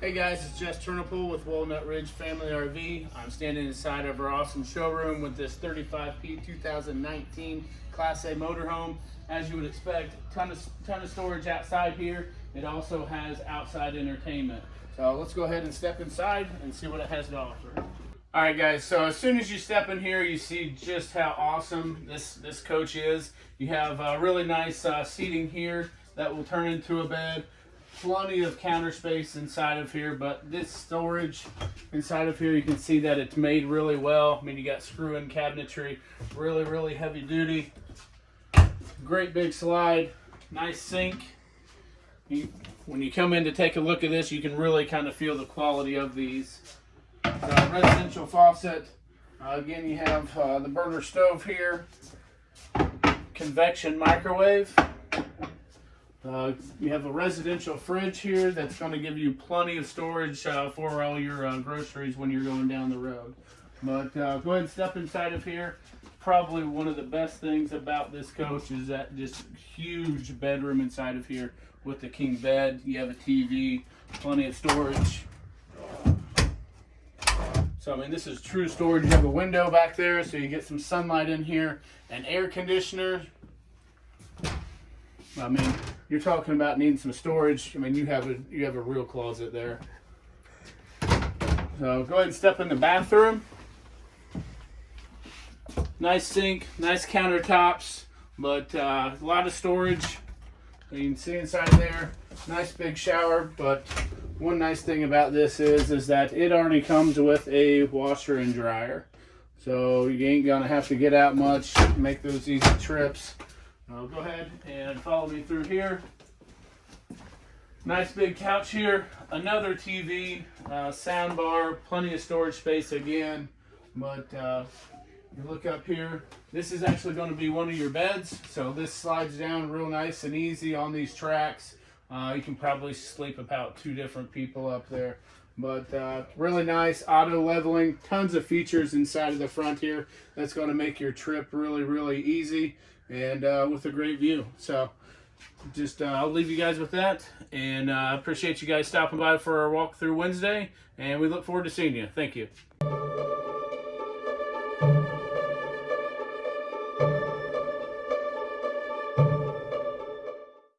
Hey guys, it's Jess Turnipool with Walnut Ridge Family RV. I'm standing inside of our awesome showroom with this 35P 2019 Class A motorhome. As you would expect, ton of ton of storage outside here. It also has outside entertainment. So let's go ahead and step inside and see what it has to offer. All right, guys. So as soon as you step in here, you see just how awesome this this coach is. You have uh, really nice uh, seating here that will turn into a bed plenty of counter space inside of here, but this storage inside of here, you can see that it's made really well. I mean, you got screw-in cabinetry, really, really heavy duty. Great big slide, nice sink. You, when you come in to take a look at this, you can really kind of feel the quality of these. Uh, residential faucet. Uh, again, you have uh, the burner stove here. Convection microwave. Uh, you have a residential fridge here that's going to give you plenty of storage uh, for all your uh, groceries when you're going down the road. But uh, go ahead and step inside of here. Probably one of the best things about this coach is that just huge bedroom inside of here with the king bed. You have a TV, plenty of storage. So I mean, this is true storage. You have a window back there, so you get some sunlight in here. An air conditioner. I mean, you're talking about needing some storage. I mean, you have a you have a real closet there. So go ahead and step in the bathroom. Nice sink, nice countertops, but uh, a lot of storage. You can see inside there. Nice big shower, but one nice thing about this is is that it already comes with a washer and dryer. So you ain't gonna have to get out much, make those easy trips. Go ahead and follow me through here. Nice big couch here, another TV, uh, sound bar, plenty of storage space again. But uh, you look up here, this is actually going to be one of your beds. So this slides down real nice and easy on these tracks. Uh, you can probably sleep about two different people up there. But uh, really nice auto leveling, tons of features inside of the front here. That's going to make your trip really, really easy and uh, with a great view. So just uh, I'll leave you guys with that and I uh, appreciate you guys stopping by for our walk through Wednesday and we look forward to seeing you. Thank you.